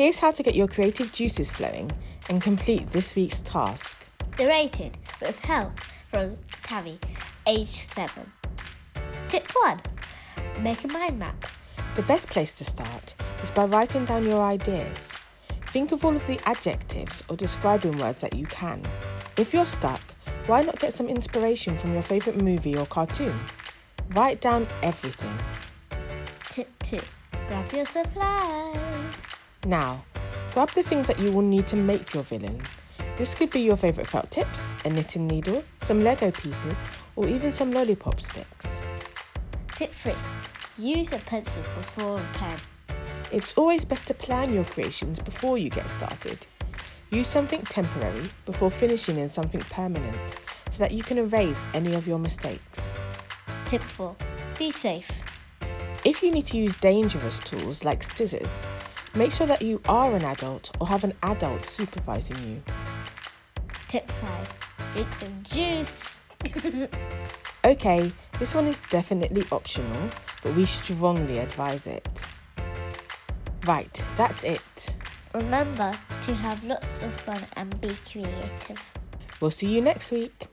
Here's how to get your creative juices flowing and complete this week's task. Narrated with help from Tavi, age 7. Tip 1 Make a mind map. The best place to start is by writing down your ideas. Think of all of the adjectives or describing words that you can. If you're stuck, why not get some inspiration from your favourite movie or cartoon? Write down everything. Tip 2 Grab your supplies. Now, grab the things that you will need to make your villain. This could be your favourite felt tips, a knitting needle, some Lego pieces, or even some lollipop sticks. Tip 3 Use a pencil before a pen. It's always best to plan your creations before you get started. Use something temporary before finishing in something permanent so that you can erase any of your mistakes. Tip 4 Be safe. If you need to use dangerous tools like scissors, make sure that you are an adult or have an adult supervising you. Tip 5 Drink some juice. Okay, this one is definitely optional, but we strongly advise it. Right, that's it. Remember to have lots of fun and be creative. We'll see you next week.